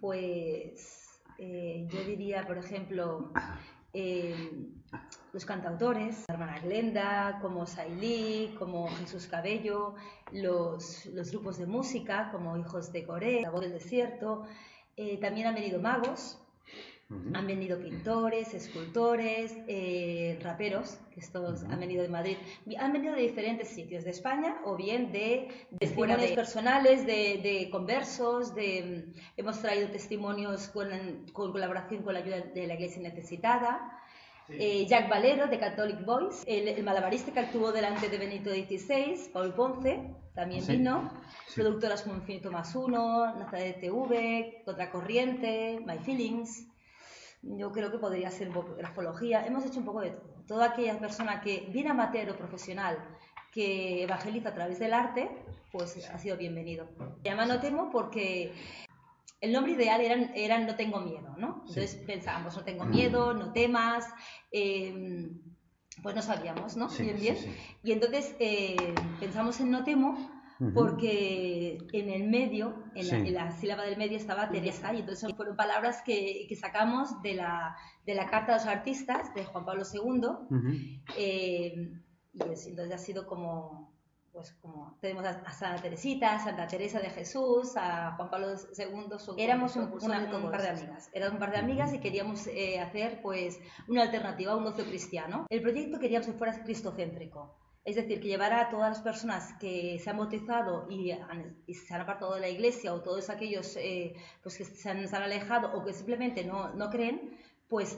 Pues eh, yo diría, por ejemplo, eh, los cantautores, la hermana Glenda, como Sailí, como Jesús Cabello, los, grupos de música como Hijos de Corea, La Voz del Desierto, eh, también han venido magos, han venido pintores, escultores, eh, raperos, que estos han venido de Madrid, han venido de diferentes sitios de España o bien de, testimonios personales, de, conversos, de, hemos traído testimonios con, con, colaboración con la ayuda de la Iglesia Necesitada. Eh, Jack Valero de Catholic Voice, el, malabarista que actuó delante de Benito XVI, Paul Ponce, también vino, productoras como Infinito Más Uno, Nazaret TV, Contracorriente, My Feelings, yo creo que podría ser grafología. Hemos hecho un poco de todo. Toda aquella persona que viene amateur o profesional que evangeliza a través del arte, pues ha sido bienvenido. Se llama No Temo porque el nombre ideal era, No Tengo Miedo, ¿no? Entonces pensábamos, no tengo miedo, no temas, em, pues no sabíamos, ¿no? bien, bien. Y entonces eh, pensamos en No Temo porque en el medio, en, la, sílaba del medio estaba Teresa, y entonces fueron palabras que, que sacamos de la, de la, Carta de los Artistas de Juan Pablo II, eh, y entonces ha sido como, pues como tenemos a, Santa Teresita, a Santa Teresa de Jesús, a Juan Pablo II, éramos un, par de amigas, éramos un par de amigas y queríamos eh, hacer pues una alternativa a un ocio cristiano. El proyecto queríamos que fuera cristocéntrico es decir, que llevar a todas las personas que se han bautizado y, se han apartado de la iglesia o todos aquellos eh, pues que se han, alejado o que simplemente no, no, creen, pues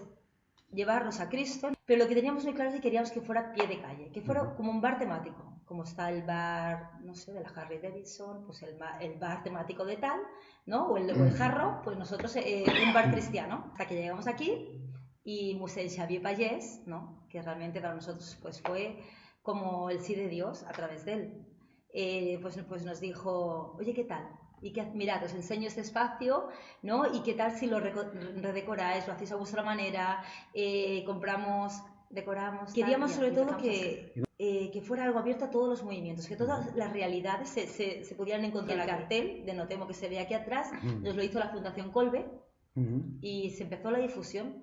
llevarlos a Cristo. Pero lo que teníamos muy claro es que queríamos que fuera pie de calle, que fuera como un bar temático, como está el bar, no sé, de la Harley Davidson, pues el, el bar temático de tal, ¿no? O el, o jarro, pues nosotros eh, un bar cristiano. Hasta que llegamos aquí y Museo Xavier Payés, ¿no? Que realmente para nosotros pues fue como el sí de Dios a través de él. Eh, pues, pues nos dijo, oye, ¿qué tal? Y que, mirad, os enseño este espacio, ¿no? Y qué tal si lo redecoráis, lo hacéis a vuestra manera, eh, compramos, decoramos. Queríamos sobre todo que, eh, que fuera algo abierto a todos los movimientos, que todas las realidades se, se, pudieran encontrar. El cartel de Notemo que se ve aquí atrás nos lo hizo la Fundación Colbe, y se empezó la difusión.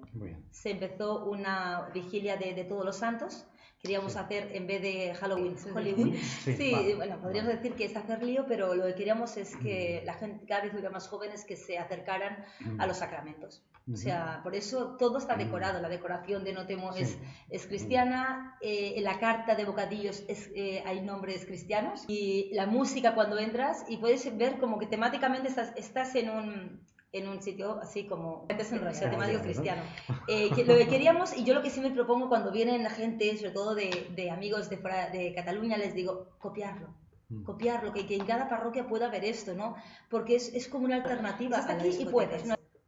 Se empezó una vigilia de, de, todos los santos queríamos hacer en vez de Halloween, Hollywood. Sí, bueno, podríamos decir que es hacer lío, pero lo que queríamos es que la gente cada vez hubiera más jóvenes que se acercaran a los sacramentos. O sea, por eso todo está decorado. La decoración de Notemo es, es cristiana, eh, en la carta de bocadillos es, eh, hay nombres cristianos y la música cuando entras y puedes ver como que temáticamente estás, estás en un en un sitio así como antes en Rusia, temático cristiano. Eh, lo que queríamos, y yo lo que sí me propongo cuando vienen la gente, sobre todo de, de amigos de, fuera de Cataluña, les digo, copiarlo. Mm. Copiarlo, que, que en cada parroquia pueda ver esto, ¿no? Porque es, es como una alternativa. Hasta aquí y puedes.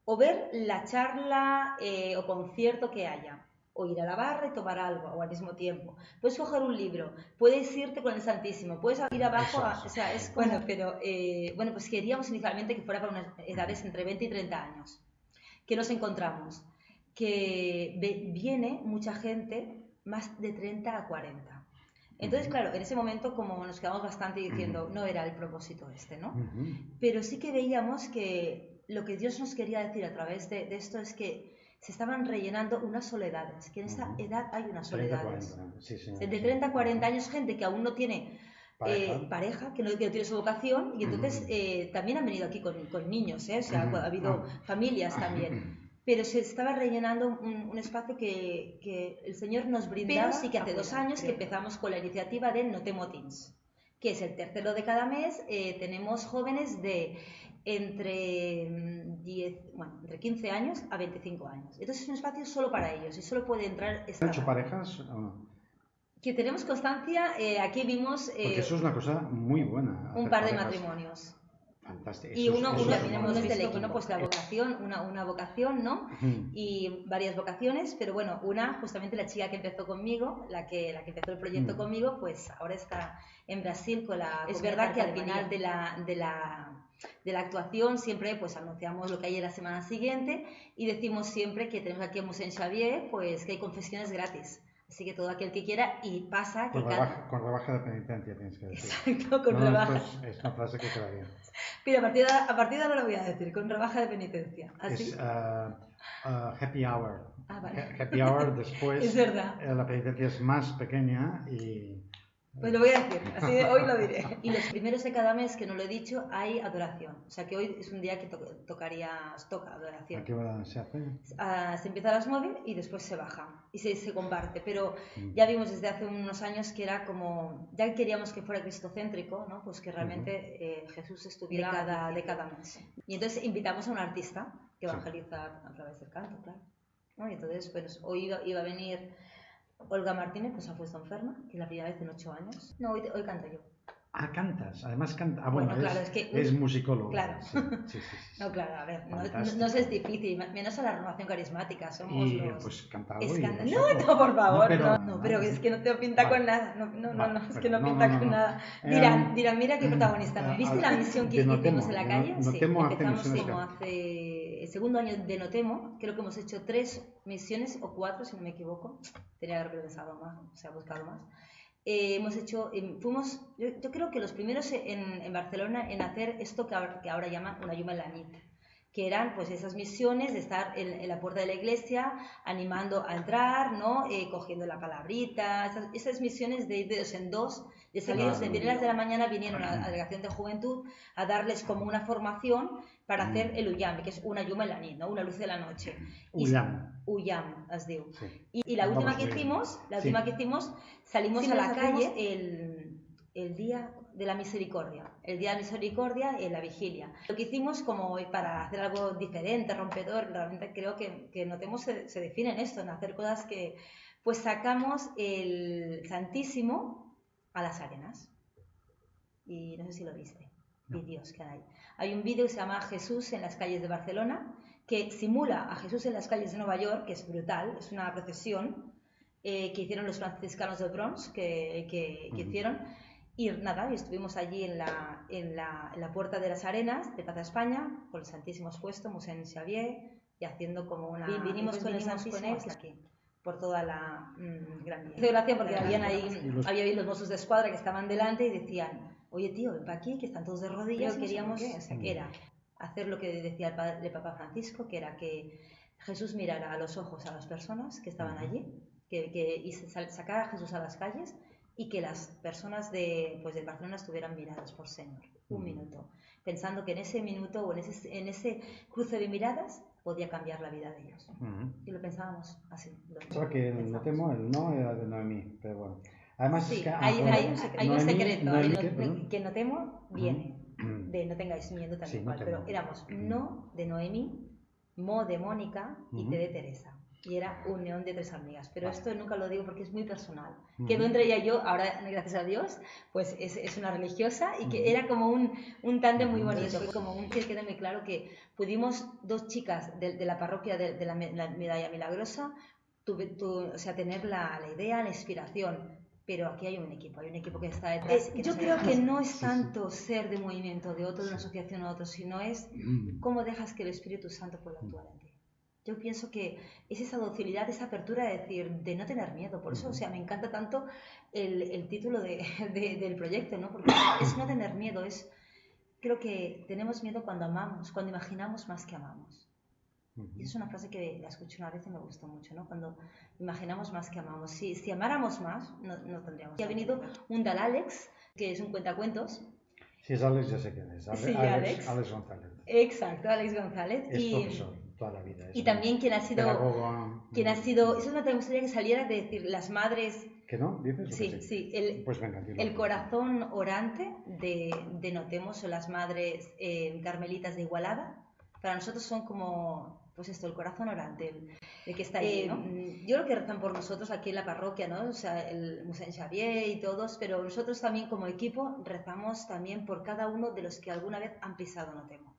O ver la charla eh, o concierto que haya o ir a la barra y tomar algo o al mismo tiempo. Puedes coger un libro, puedes irte con el Santísimo, puedes ir abajo, o sea, es bueno, pero eh, bueno, pues queríamos inicialmente que fuera para unas edades entre 20 y 30 años. que nos encontramos? Que viene mucha gente más de 30 a 40. Entonces, claro, en ese momento como nos quedamos bastante diciendo, no era el propósito este, ¿no? Pero sí que veíamos que lo que Dios nos quería decir a través de esto es que se estaban rellenando unas soledades, que en esta edad hay unas soledades. de 30 a 40 años, gente que aún no tiene pareja, eh, que, no, tiene su vocación, y entonces eh, también han venido aquí con, con niños, ¿eh? o sea, ha habido ah. familias también. Pero se estaba rellenando un, espacio que, que, el Señor nos brindaba y que hace dos años que empezamos con la iniciativa de No Temo Teens, que es el tercero de cada mes. tenemos jóvenes de entre, 10, mm, bueno, entre 15 años a 25 años. Entonces es un espacio solo para ellos y solo puede entrar esta hecho parejas o no? Que tenemos constancia, eh, aquí vimos... Eh, Porque eso es una cosa muy buena. Un par de matrimonios. Fantástico. Y uno, uno hemos visto uno pues la vocación, una, una vocación, ¿no? Y varias vocaciones, pero bueno, una, justamente la chica que empezó conmigo, la que, la que empezó el proyecto conmigo, pues ahora está en Brasil con la... Es verdad que al final de la, de la de la actuación siempre pues anunciamos lo que hay la semana siguiente y decimos siempre que tenemos aquí a Musén Xavier pues que hay confesiones gratis Así que todo aquel que quiera y pasa que Con cada... rebaja, con rebaja de penitencia tienes que decir. Exacto, con No, rebaja. es, es una frase que queda bien. Pero a partir, de, a partir de ahora lo voy a decir, con rebaja de penitencia. ¿Así? Es ah, ah, happy hour. Ah, vale. Ha- Happy hour después. Es verdad. eh, la penitencia es más pequeña y. Pues lo voy a decir, así de hoy lo diré. Y los primeros de cada mes, que no lo he dicho, hay adoración. O sea que hoy es un día que to- tocaría, toca ¿A adoración. qué hora se hace? Ah, se empieza a las 9 y después se baja y se, se comparte. Pero Mm. ya vimos desde hace unos años que era como, ya queríamos que fuera cristocéntrico, ¿no? pues que realmente eh, Jesús estuviera de cada, de cada mes. Y entonces invitamos a un artista que Sí. evangeliza a través del canto, claro. ¿no? Y entonces, pues hoy iba, iba a venir Olga Martínez, pues ha puesto enferma, que es la primera vez en ocho años. No, hoy, hoy canto yo. Ah, cantas. Además canta. Ah, bueno, Bueno, claro, es, es que- es musicólogo. Claro. Sí, sí, sí. No, claro, a ver, no, no, es difícil, menos a la renovación carismática, somos Y los... pues canta algo. Es y can-. No, no, por favor, no, pero- no, pero es que no te pinta Vale. con nada, no, no, no, Vale, no, es que no pinta con nada. Dirán, dirán, mira qué protagonista, ¿no? ah, ¿Viste la misión que hicimos en la calle? Sí, empezamos como hace el segundo año de Notemo, creo que hemos hecho tres misiones o cuatro, si no me equivoco, tenía que haber pensado más, o sea, buscado más. Eh, hemos hecho, em, fuimos, yo, yo creo que los primeros en, en Barcelona en hacer esto que ahora, que ahora llaman una Yuma en la nit, que eran pues esas misiones de estar en, en la puerta de la iglesia animando a entrar, ¿no? Eh, cogiendo la palabrita, esas, esas misiones de ir de dos en dos, de salir Claro. de las de la mañana vinieron a la delegación de juventud a darles como una formación para hacer el Uyam, que es una Yuma en la nit, ¿no? Una luz de la noche. Y- Uyam. Uyam, as diu. Sí. Y, y la Vamos última que hicimos, la Sí. última que hicimos, salimos Sí, a la calle el, el día de la misericordia, el día de la misericordia en la vigilia. Lo que hicimos como para hacer algo diferente, rompedor, realmente creo que, que Notemos se, se define en esto, en hacer cosas que, pues sacamos el Santísimo a las arenas. Y no sé si lo viste. Vídeos que hay. Hay un vídeo que se llama Jesús en las calles de Barcelona, que simula a Jesús en las calles de Nueva York, que es brutal, es una procesión eh, que hicieron los franciscanos del Bronx, que, que- hicieron. Y nada, estuvimos allí en la, en, la, en la Puerta de las Arenas de Plaza España, con el Santísimo expuesto, Musén Xavier, y haciendo como una... Vi- vinimos con el Santísimo él aquí, por toda la mm, gran vía. Hizo gracia porque habían ahí, los- había ahí los mozos de escuadra que estaban delante y decían, oye tío, ven para aquí, que están todos de rodillas, Pero queríamos, queríamos, o sea, que era hacer lo que decía el, padre, el Papa Francisco, que era que Jesús mirara a los ojos a las personas que estaban allí, que, que y sacara a Jesús a las calles y que las personas de, pues, de Barcelona estuvieran miradas por Señor, un Ujú. minuto, pensando que en ese minuto o en ese, en ese cruce de miradas podía cambiar la vida de ellos. Ujú. Y lo pensábamos así. lo Pensaba que el no el no era de Noemí, pero bueno. Además es Sí, que... ah, hay, hay un, hay un secreto, Noemí, que no temo viene de no tengáis miedo también Sí, no igual, pero éramos no de Noemí, Mo de Mónica y Ujú. T de Teresa. Y era unión de tres amigas. Pero Vale. esto nunca lo digo porque es muy personal. Ujú. Quedó entre ella y yo, ahora gracias a Dios, pues es, es una religiosa y que Ujú. era como un, un tándem muy bonito. Fue como un que queda muy claro que pudimos, dos chicas de, de la parroquia de, de la, la Medalla Milagrosa, tu- o sea, tener la, la idea, la inspiración. Pero aquí hay un equipo, hay un equipo que está detrás. Que yo creo que no es Sí, sí. tanto ser de movimiento de otro, de una asociación a otro, sino es Mm. cómo dejas que el Espíritu Santo pueda actuar en ti. Yo pienso que es esa docilidad, esa apertura de decir, de no tener miedo. Por eso, o sea, me encanta tanto el, el título de- de- del proyecto, ¿no? Porque es no tener miedo, es... Creo que tenemos miedo cuando amamos, cuando imaginamos más que amamos. Y es una frase que la escuché una vez y me gustó mucho, ¿no? Cuando imaginamos más que amamos. Si, si amáramos más, no, no tendríamos. Y ha venido un tal Alex, que es un cuentacuentos. Si es Alex, ya sé quién es. Ale- Sí, Alex, Alex. Alex González. Exacto, Alex González. Es y, profesor toda la vida. es y también quien ha sido... pedagogo, quien ha sido, eso me gustaría que saliera de decir, las madres, ¿Que no? ¿Dices? o que sí, sí, el, Pues venga, el corazón orante de, de Notemos son las madres eh, carmelitas de Igualada. Para nosotros son como, pues esto, el corazón orante, el, que está ahí, ¿no? Yo creo que rezan por nosotros aquí en la parroquia, ¿no? O sea, el Musén Xavier y todos, pero nosotros también como equipo rezamos también por cada uno de los que alguna vez han pisado Notemo.